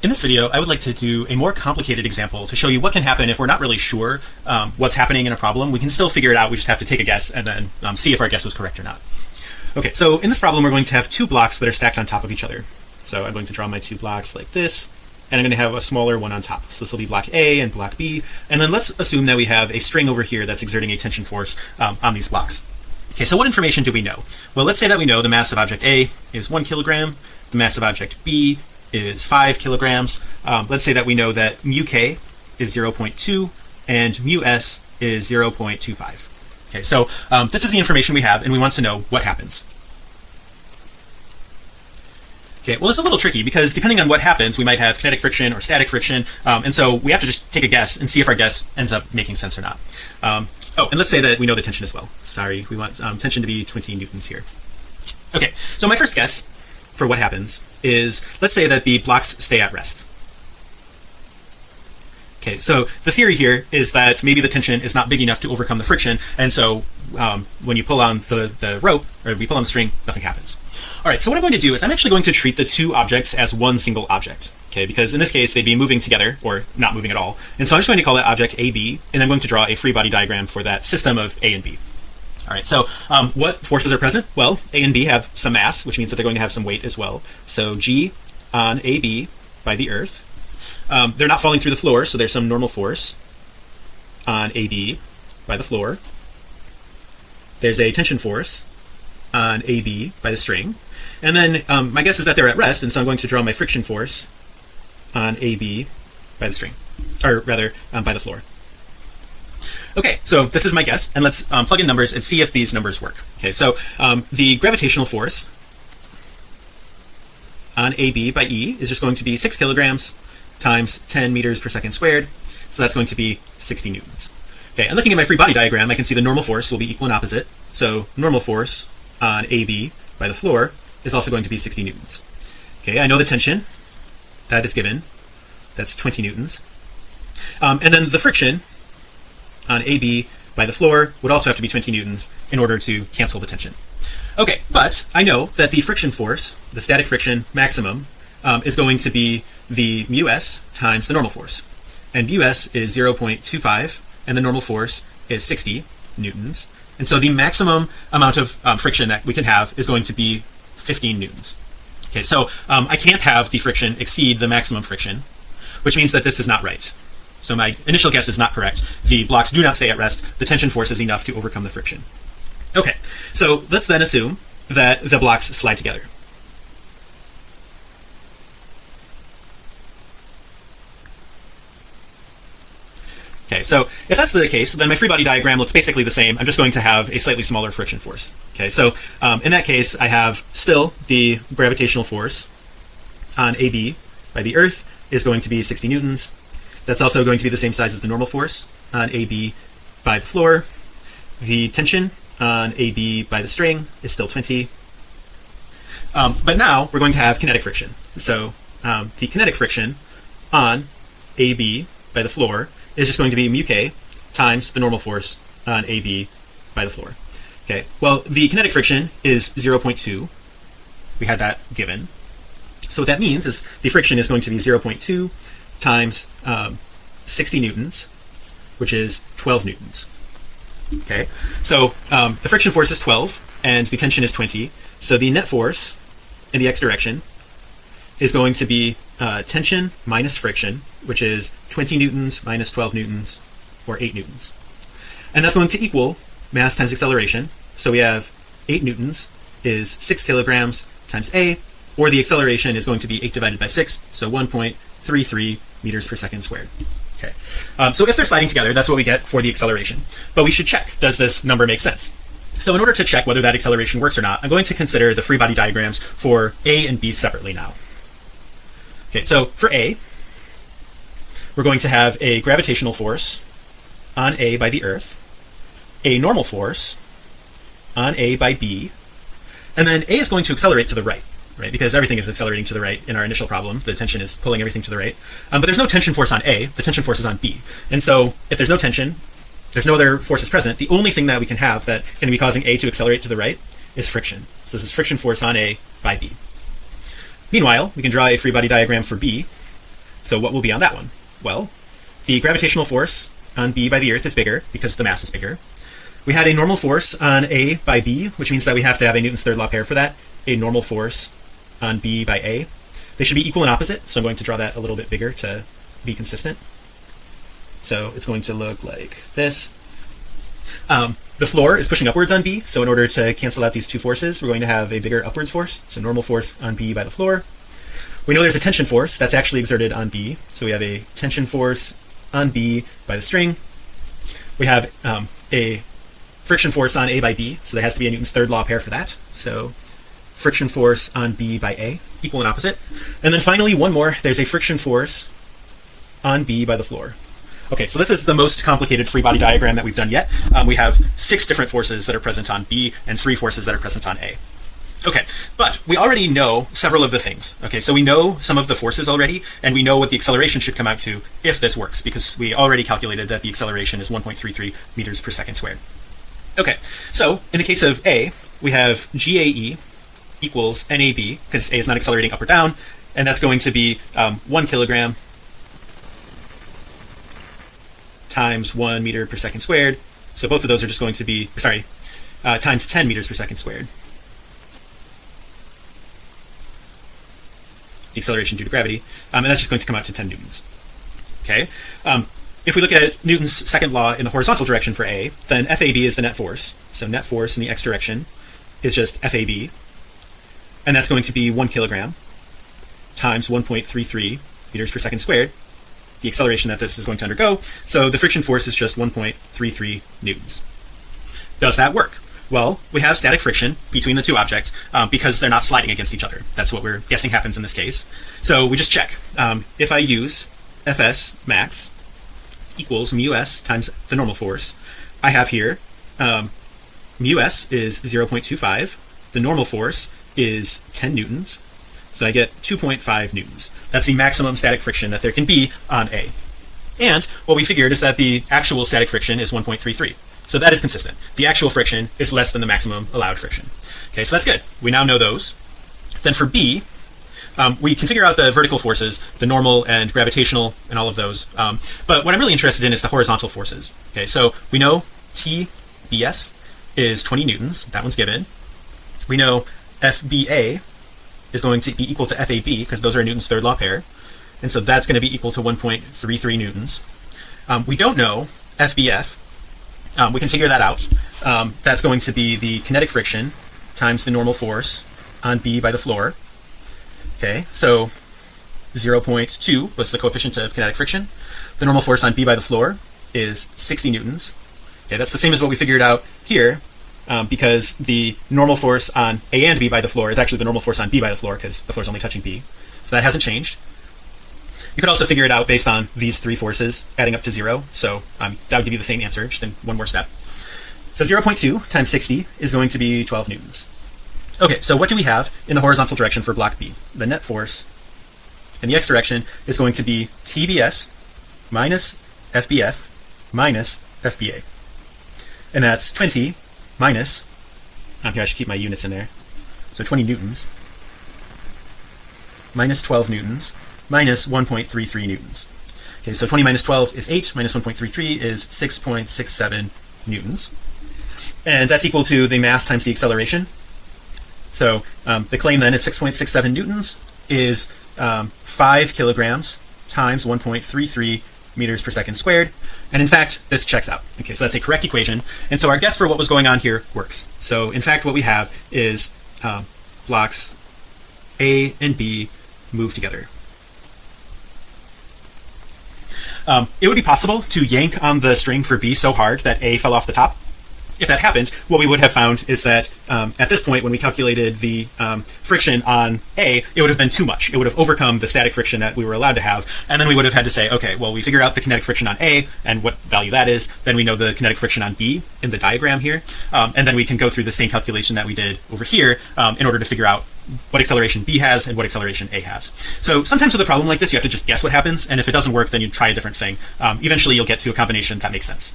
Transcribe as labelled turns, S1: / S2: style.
S1: In this video, I would like to do a more complicated example to show you what can happen if we're not really sure um, what's happening in a problem. We can still figure it out. We just have to take a guess and then um, see if our guess was correct or not. Okay, so in this problem, we're going to have two blocks that are stacked on top of each other. So I'm going to draw my two blocks like this, and I'm going to have a smaller one on top. So this will be block A and block B. And then let's assume that we have a string over here that's exerting a tension force um, on these blocks. Okay, so what information do we know? Well, let's say that we know the mass of object A is one kilogram, the mass of object B is 5 kilograms. Um, let's say that we know that mu k is 0.2 and mu s is 0.25. Okay, so um, this is the information we have and we want to know what happens. Okay, well, it's a little tricky because depending on what happens, we might have kinetic friction or static friction. Um, and so we have to just take a guess and see if our guess ends up making sense or not. Um, oh, and let's say that we know the tension as well. Sorry, we want um, tension to be 20 newtons here. Okay, so my first guess for what happens is let's say that the blocks stay at rest. Okay, so the theory here is that maybe the tension is not big enough to overcome the friction, and so um, when you pull on the the rope or we pull on the string, nothing happens. All right, so what I'm going to do is I'm actually going to treat the two objects as one single object. Okay, because in this case they'd be moving together or not moving at all, and so I'm just going to call that object AB, and I'm going to draw a free body diagram for that system of A and B. All right, so um, what forces are present? Well, A and B have some mass, which means that they're going to have some weight as well. So G on AB by the Earth. Um, they're not falling through the floor, so there's some normal force on AB by the floor. There's a tension force on AB by the string. And then um, my guess is that they're at rest, and so I'm going to draw my friction force on AB by the string, or rather um, by the floor. Okay, so this is my guess, and let's um, plug in numbers and see if these numbers work. Okay, so um, the gravitational force on AB by E is just going to be six kilograms times 10 meters per second squared. So that's going to be 60 newtons. Okay, and looking at my free body diagram, I can see the normal force will be equal and opposite. So normal force on AB by the floor is also going to be 60 newtons. Okay, I know the tension that is given. That's 20 newtons. Um, and then the friction on AB by the floor would also have to be 20 newtons in order to cancel the tension. Okay, but I know that the friction force, the static friction maximum, um, is going to be the mu s times the normal force. And mu s is 0.25 and the normal force is 60 newtons. And so the maximum amount of um, friction that we can have is going to be 15 newtons. Okay, so um, I can't have the friction exceed the maximum friction, which means that this is not right. So my initial guess is not correct. The blocks do not stay at rest. The tension force is enough to overcome the friction. Okay, so let's then assume that the blocks slide together. Okay, so if that's the case, then my free body diagram looks basically the same. I'm just going to have a slightly smaller friction force. Okay, so um, in that case, I have still the gravitational force on AB by the Earth is going to be 60 newtons. That's also going to be the same size as the normal force on AB by the floor. The tension on AB by the string is still 20. Um, but now we're going to have kinetic friction. So um, the kinetic friction on AB by the floor is just going to be mu k times the normal force on AB by the floor. Okay, well, the kinetic friction is 0.2. We had that given. So what that means is the friction is going to be 0.2 times um, 60 newtons, which is 12 newtons. Okay, so um, the friction force is 12 and the tension is 20. So the net force in the x direction is going to be uh, tension minus friction, which is 20 newtons minus 12 newtons, or 8 newtons. And that's going to equal mass times acceleration. So we have 8 newtons is 6 kilograms times a, or the acceleration is going to be 8 divided by 6, so 1.33 meters per second squared. Okay, um, so if they're sliding together, that's what we get for the acceleration. But we should check, does this number make sense? So in order to check whether that acceleration works or not, I'm going to consider the free body diagrams for A and B separately now. Okay, so for A, we're going to have a gravitational force on A by the Earth, a normal force on A by B, and then A is going to accelerate to the right, right? Because everything is accelerating to the right in our initial problem. The tension is pulling everything to the right, um, but there's no tension force on A. The tension force is on B, and so if there's no tension, there's no other forces present. The only thing that we can have that can be causing A to accelerate to the right is friction. So this is friction force on A by B. Meanwhile, we can draw a free body diagram for B. so what will be on that one well the gravitational force on B by the earth is bigger because the mass is bigger we had a normal force on A by B which means that we have to have a Newton's third law pair for that a normal force on B by A. They should be equal and opposite so I'm going to draw that a little bit bigger to be consistent. So it's going to look like this. Um, the floor is pushing upwards on B so in order to cancel out these two forces we're going to have a bigger upwards force so normal force on B by the floor. We know there's a tension force that's actually exerted on B so we have a tension force on B by the string. We have um, a friction force on A by B so there has to be a Newton's third law pair for that. So friction force on B by A equal and opposite. And then finally one more. There's a friction force on B by the floor. Okay so this is the most complicated free body diagram that we've done yet. Um, we have six different forces that are present on B and three forces that are present on A. Okay but we already know several of the things. Okay so we know some of the forces already and we know what the acceleration should come out to if this works because we already calculated that the acceleration is 1.33 meters per second squared. Okay so in the case of a we have GAE equals NAB because a is not accelerating up or down and that's going to be um, one kilogram times one meter per second squared. So both of those are just going to be sorry uh, times 10 meters per second squared. The acceleration due to gravity um, and that's just going to come out to 10 newtons. Okay? Um, if we look at Newton's second law in the horizontal direction for a then FAB is the net force. So net force in the x direction is just FAB and that's going to be one kilogram times 1.33 meters per second squared the acceleration that this is going to undergo so the friction force is just 1.33 newtons does that work well, we have static friction between the two objects um, because they're not sliding against each other. That's what we're guessing happens in this case. So we just check um, if I use Fs max equals mu s times the normal force. I have here um, mu s is 0.25. The normal force is 10 newtons. So I get 2.5 newtons. That's the maximum static friction that there can be on A. And what we figured is that the actual static friction is 1.33. So that is consistent. The actual friction is less than the maximum allowed friction. Okay, so that's good. We now know those. Then for B, um, we can figure out the vertical forces, the normal and gravitational and all of those. Um, but what I'm really interested in is the horizontal forces. Okay, so we know TBS is 20 newtons. That one's given. We know FBA is going to be equal to FAB because those are Newton's third law pair. And so that's going to be equal to 1.33 newtons. Um, we don't know FBF um, we can figure that out. Um, that's going to be the kinetic friction times the normal force on B by the floor. Okay, so 0.2 was the coefficient of kinetic friction. The normal force on B by the floor is 60 newtons. Okay, that's the same as what we figured out here um, because the normal force on A and B by the floor is actually the normal force on B by the floor because the floor is only touching B. So that hasn't changed. You could also figure it out based on these three forces adding up to zero. So um, that would give you the same answer, just in one more step. So 0.2 times 60 is going to be 12 newtons. Okay, so what do we have in the horizontal direction for block B? The net force in the x direction is going to be TBS minus FBF minus FBA. And that's 20 minus, I'm here I should keep my units in there. So 20 newtons minus 12 newtons minus 1.33 newtons. Okay, so 20 minus 12 is 8, minus 1.33 is 6.67 newtons. And that's equal to the mass times the acceleration. So um, the claim then is 6.67 newtons is um, 5 kilograms times 1.33 meters per second squared. And in fact, this checks out. Okay, so that's a correct equation. And so our guess for what was going on here works. So in fact, what we have is um, blocks A and B move together. Um, it would be possible to yank on the string for B so hard that A fell off the top. If that happened, what we would have found is that um, at this point, when we calculated the um, friction on A, it would have been too much. It would have overcome the static friction that we were allowed to have. And then we would have had to say, okay, well, we figure out the kinetic friction on A and what value that is. Then we know the kinetic friction on B in the diagram here. Um, and then we can go through the same calculation that we did over here um, in order to figure out what acceleration B has and what acceleration A has. So sometimes with a problem like this, you have to just guess what happens. And if it doesn't work, then you try a different thing. Um, eventually, you'll get to a combination that makes sense.